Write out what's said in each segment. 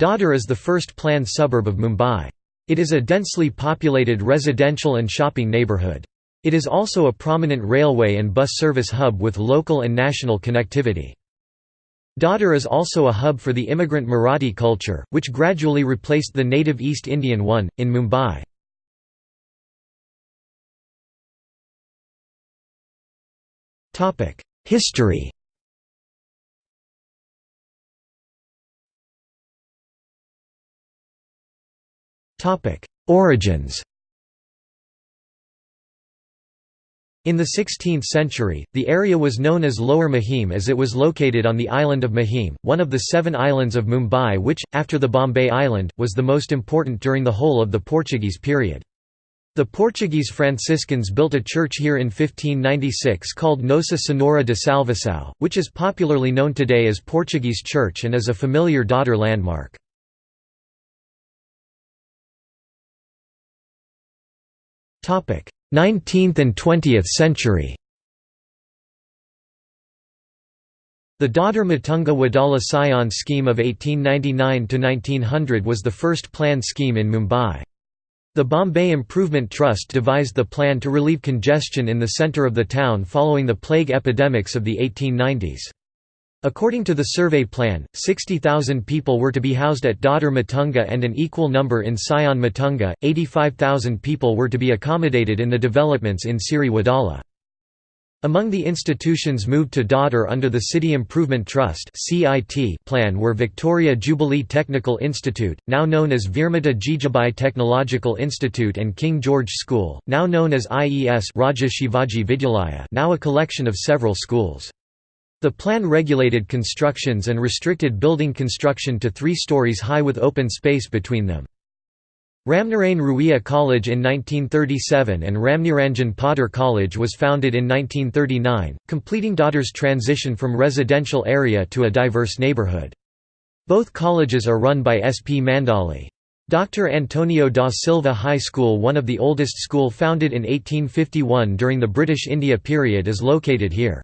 Dadar is the first planned suburb of Mumbai. It is a densely populated residential and shopping neighbourhood. It is also a prominent railway and bus service hub with local and national connectivity. Dadar is also a hub for the immigrant Marathi culture, which gradually replaced the native East Indian one, in Mumbai. History Origins In the 16th century, the area was known as Lower Mahim as it was located on the island of Mahim, one of the seven islands of Mumbai which, after the Bombay Island, was the most important during the whole of the Portuguese period. The Portuguese Franciscans built a church here in 1596 called Nossa Senhora de Salvação, which is popularly known today as Portuguese Church and is a familiar Dadar landmark. 19th and 20th century The Dadar Matunga Wadala Sion scheme of 1899–1900 was the first planned scheme in Mumbai. The Bombay Improvement Trust devised the plan to relieve congestion in the centre of the town following the plague epidemics of the 1890s. According to the survey plan, 60,000 people were to be housed at Dadar Matunga and an equal number in Sion Matunga, 85,000 people were to be accommodated in the developments in Sewri Wadala. Among the institutions moved to Dadar under the City Improvement Trust plan were Victoria Jubilee Technical Institute, now known as Virmata Jijabai Technological Institute and King George School, now known as IES Vidyalaya now a collection of several schools. The plan regulated constructions and restricted building construction to three stories high with open space between them. Ramnarain Ruia College in 1937 and Ramniranjan Poddar College was founded in 1939, completing Dadar's transition from residential area to a diverse neighbourhood. Both colleges are run by S. P. Mandali. Dr. Antonio da Silva High School one of the oldest school founded in 1851 during the British India period is located here.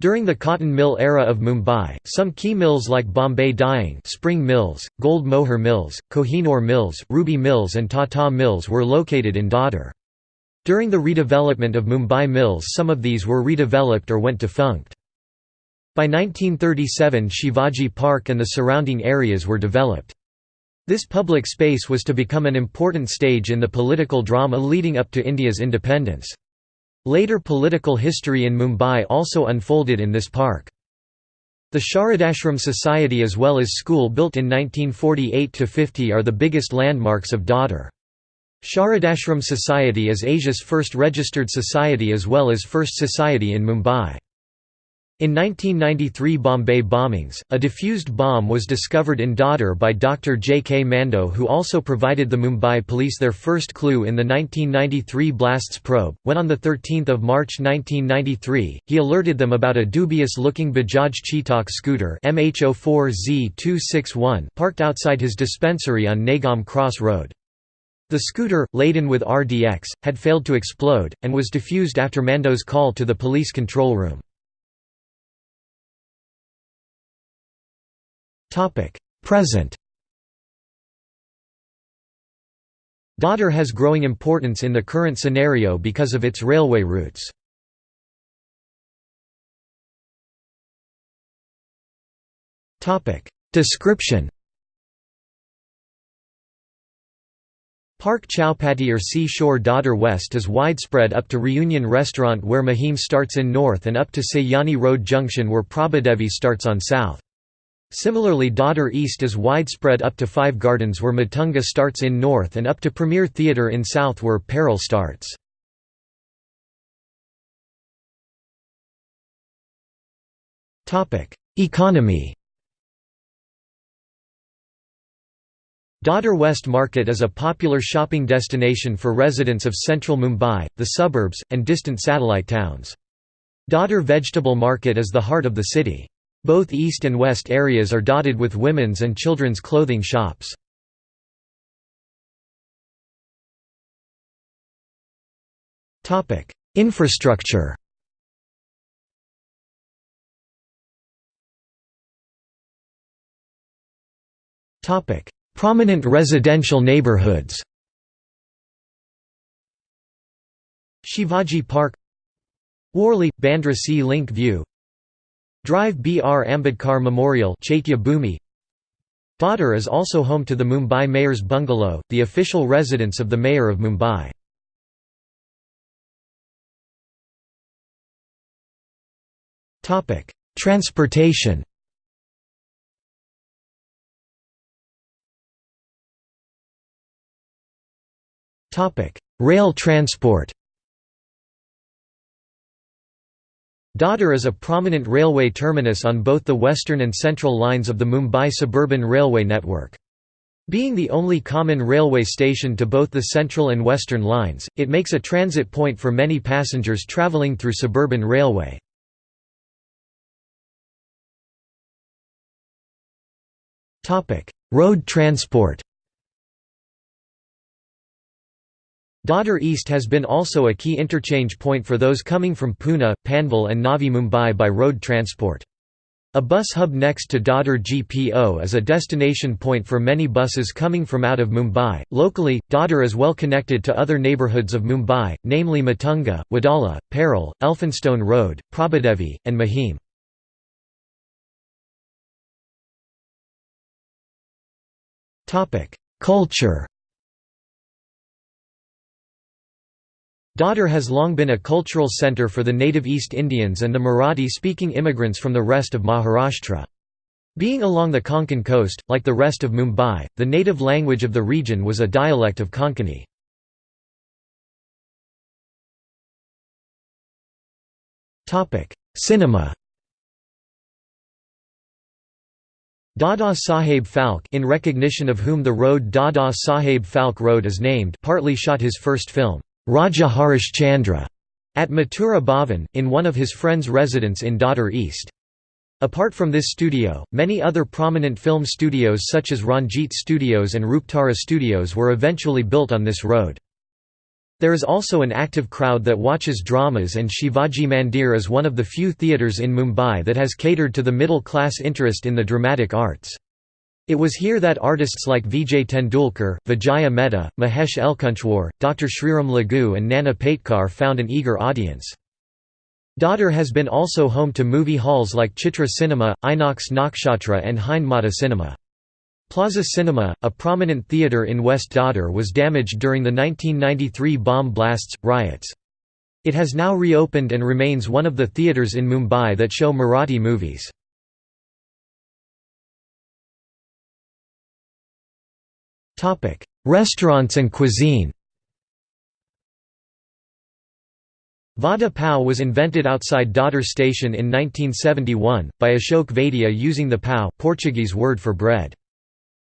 During the cotton mill era of Mumbai, some key mills like Bombay Dyeing Spring Mills, Gold Mohur Mills, Kohinoor Mills, Ruby Mills and Tata Mills were located in Dadar. During the redevelopment of Mumbai mills some of these were redeveloped or went defunct. By 1937 Shivaji Park and the surrounding areas were developed. This public space was to become an important stage in the political drama leading up to India's independence. Later political history in Mumbai also unfolded in this park. The Sharadashram Society as well as school built in 1948–50 are the biggest landmarks of Dadar. Sharadashram Society is Asia's first registered society as well as first society in Mumbai. In 1993 Bombay bombings, a diffused bomb was discovered in Dadar by Dr. J. K. Mando who also provided the Mumbai police their first clue in the 1993 blasts probe, when on 13 March 1993, he alerted them about a dubious-looking Bajaj Chetak scooter MH04Z261 parked outside his dispensary on Nagam Cross Road. The scooter, laden with RDX, had failed to explode, and was diffused after Mando's call to the police control room. Present Dadar has growing importance in the current scenario because of its railway routes. Topic: Description Park Chowpatty or Seashore Dadar West is widespread up to Reunion Restaurant where Mahim starts in north and up to Sayani Road Junction where Prabhadevi starts on south. Similarly Dadar East is widespread up to Five Gardens where Matunga starts in north and up to Premier Theatre in south where Parel starts. Economy Dadar West Market is a popular shopping destination for residents of central Mumbai, the suburbs, and distant satellite towns. Dadar Vegetable Market is the heart of the city. Both east and west areas are dotted with women's and children's clothing shops. Infrastructure Prominent residential neighborhoods Shivaji Park Worli – Bandra Sea Link View Drive B. R. Ambedkar Memorial Dadar is also home to the Mumbai Mayor's Bungalow, the official residence of the Mayor of Mumbai. Transportation Rail transport Dadar is a prominent railway terminus on both the western and central lines of the Mumbai suburban railway network. Being the only common railway station to both the central and western lines, it makes a transit point for many passengers travelling through suburban railway. Road transport Dadar East has been also a key interchange point for those coming from Pune, Panvel and Navi Mumbai by road transport. A bus hub next to Dadar GPO is a destination point for many buses coming from out of Mumbai. Locally, Dadar is well connected to other neighbourhoods of Mumbai, namely Matunga, Wadala, Parel, Elphinstone Road, Prabhadevi, and Mahim. Culture Dadar has long been a cultural centre for the native East Indians and the Marathi-speaking immigrants from the rest of Maharashtra. Being along the Konkan coast, like the rest of Mumbai, the native language of the region was a dialect of Konkani. Cinema Dada Saheb Phalke in recognition of whom the road Dada Saheb Phalke Road is named partly shot his first film. Raja Harish Chandra at Mathura Bhavan, in one of his friend's residence in Dadar East. Apart from this studio, many other prominent film studios such as Ranjit Studios and Ruptara Studios were eventually built on this road. There is also an active crowd that watches dramas and Shivaji Mandir is one of the few theatres in Mumbai that has catered to the middle-class interest in the dramatic arts. It was here that artists like Vijay Tendulkar, Vijaya Mehta, Mahesh Elkunchwar, Dr. Sriram Lagu and Nana Patekar found an eager audience. Dadar has been also home to movie halls like Chitra Cinema, Inox Nakshatra and Hindmata Cinema. Plaza Cinema, a prominent theatre in West Dadar was damaged during the 1993 bomb blasts, riots. It has now reopened and remains one of the theatres in Mumbai that show Marathi movies. Topic: Restaurants and cuisine. Vada pav was invented outside Dadar station in 1971 by Ashok Vaidya using the pav Portuguese word for bread.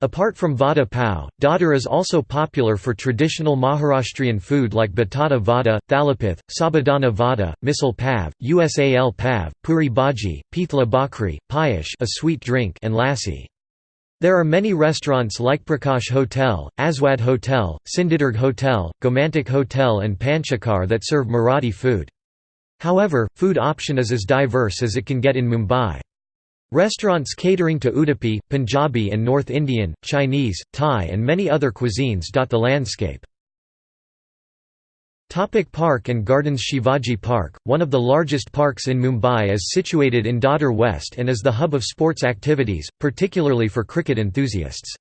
Apart from vada pav, Dadar is also popular for traditional Maharashtrian food like batata vada, thalipeeth, sabudana vada, misal pav, usal pav, puri bhaji, pithla bakri, payash a sweet drink and lassi. There are many restaurants like Prakash Hotel, Aswad Hotel, Sindhudurg Hotel, Gomantak Hotel and Panchakar that serve Marathi food. However, food option is as diverse as it can get in Mumbai. Restaurants catering to Udupi, Punjabi and North Indian, Chinese, Thai and many other cuisines dot the landscape. Topic park and Gardens Shivaji Park, one of the largest parks in Mumbai is situated in Dadar West and is the hub of sports activities, particularly for cricket enthusiasts.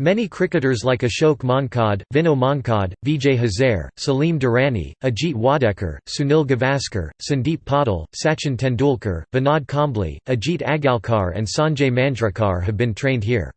Many cricketers like Ashok Mankad, Vinod Mankad, Vijay Hazare, Salim Durrani, Ajit Wadekar, Sunil Gavaskar, Sandeep Patil, Sachin Tendulkar, Vinod Kambli, Ajit Agarkar and Sanjay Manjrekar have been trained here.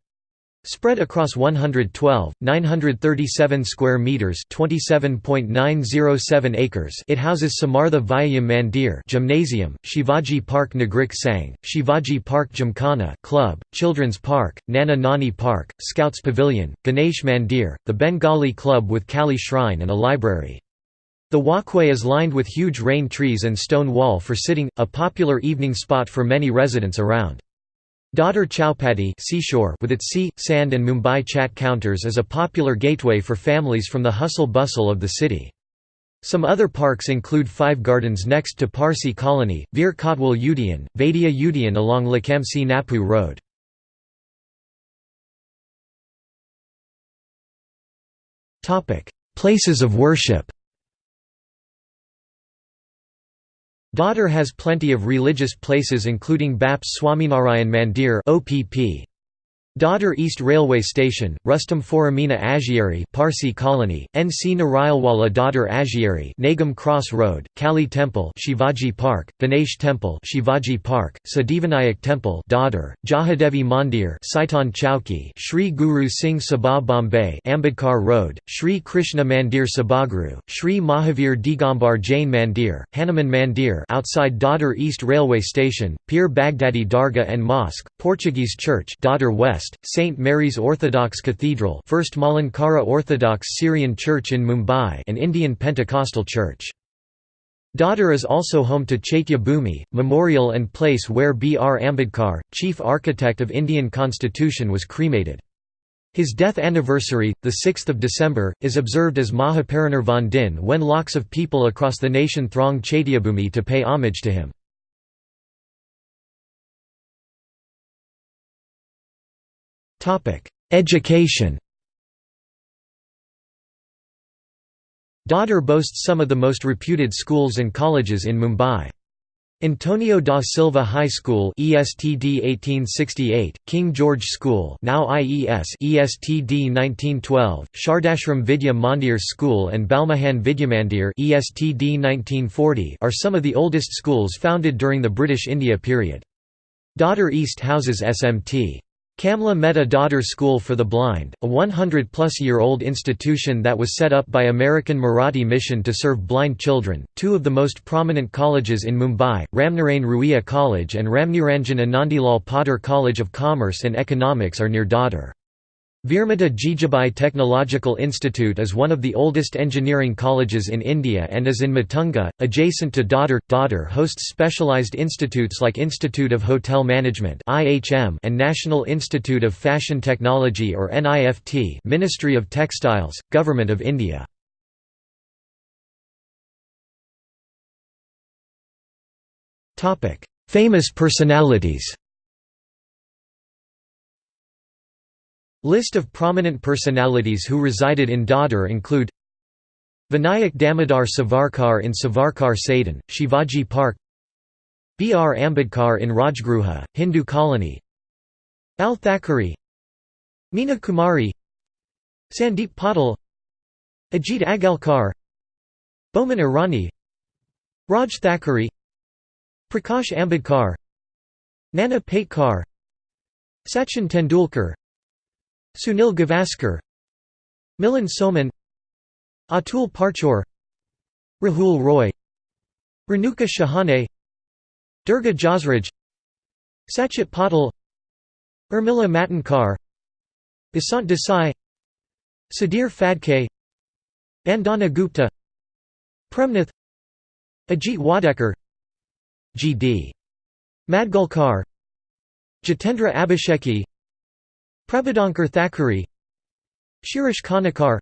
Spread across 112, 937 square meters, 27.907 acres. It houses Samartha Vyayam Mandir, Gymnasium, Shivaji Park Nagrik Sang, Shivaji Park Gymkhana Club, Children's Park, Nana Nani Park, Scouts Pavilion, Ganesh Mandir, the Bengali Club with Kali Shrine and a library. The walkway is lined with huge rain trees and stone wall for sitting, a popular evening spot for many residents around. Dadar Chowpatty seashore with its sea, sand and Mumbai chat counters is a popular gateway for families from the hustle-bustle of the city. Some other parks include Five Gardens next to Parsi Colony, Veer Kotwal Udayan, Vaidya Udayan along Lakamsi Napu Road. Places of worship Dadar has plenty of religious places including Baps Swaminarayan Mandir OPP. Dadar East Railway Station, Rustam Foramina Agieri Parsi Colony, NC Narayalwala Dadar Agieri Nagam Cross Road, Kali Temple Shivaji Park, Ganesh Temple Shivaji Park, Siddhivinayak Temple Dadar, Jahadevi Mandir Saitan Chowki Sri Guru Singh Sabha Bombay Ambedkar Road, Sri Krishna Mandir Sabhaguru, Sri Mahavir Digambar Jain Mandir, Hanuman Mandir outside Dadar East Railway Station, Pir Baghdadi Dargah and Mosque, Portuguese Church Dadar West West, St. Mary's Orthodox Cathedral First Malankara Orthodox Syrian Church in Mumbai and Indian Pentecostal Church. Dadar is also home to Chaitya Bhumi, memorial and place where B. R. Ambedkar, chief architect of Indian constitution was cremated. His death anniversary, 6 December, is observed as Mahaparinirvan Din when lakhs of people across the nation throng Chaityabhumi to pay homage to him. Education Dadar boasts some of the most reputed schools and colleges in Mumbai. Antonio da Silva High School ESTD 1868, King George School now IES ESTD 1912, Shardashram Vidya Mandir School and Balmohan Vidyamandir ESTD 1940 are some of the oldest schools founded during the British India period. Dadar East houses SMT. Kamla Mehta Dadar School for the Blind, a 100-plus-year-old institution that was set up by American Marathi Mission to serve blind children. Two of the most prominent colleges in Mumbai, Ramnarain Ruia College and Ramniranjan Anandilal Poddar College of Commerce and Economics are near Dadar. Virmata Jijabai Technological Institute is one of the oldest engineering colleges in India and is in Matunga, adjacent to Dadar. Dadar hosts specialized institutes like Institute of Hotel Management and National Institute of Fashion Technology or NIFT Ministry of Textiles, Government of India. Famous personalities List of prominent personalities who resided in Dadar include Vinayak Damodar Savarkar in Savarkar Sadan, Shivaji Park B. R. Ambedkar in Rajgruha, Hindu colony Bal Thackeray Meena Kumari Sandeep Patil Ajit Agarkar Boman Irani Raj Thackeray Prakash Ambedkar Nana Patekar Sachin Tendulkar Sunil Gavaskar Milind Soman Atul Parchure Rahul Roy Renuka Shahane Durga Jasraj Sachit Patil Urmila Matondkar Basant Desai Sudhir Phadke Vandana Gupta Premnath Ajit Wadekar G.D. Madgulkar Jitendra Abhisheki Prabodhankar Thackeray Shirish Kanekar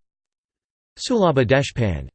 Sulabha Deshpande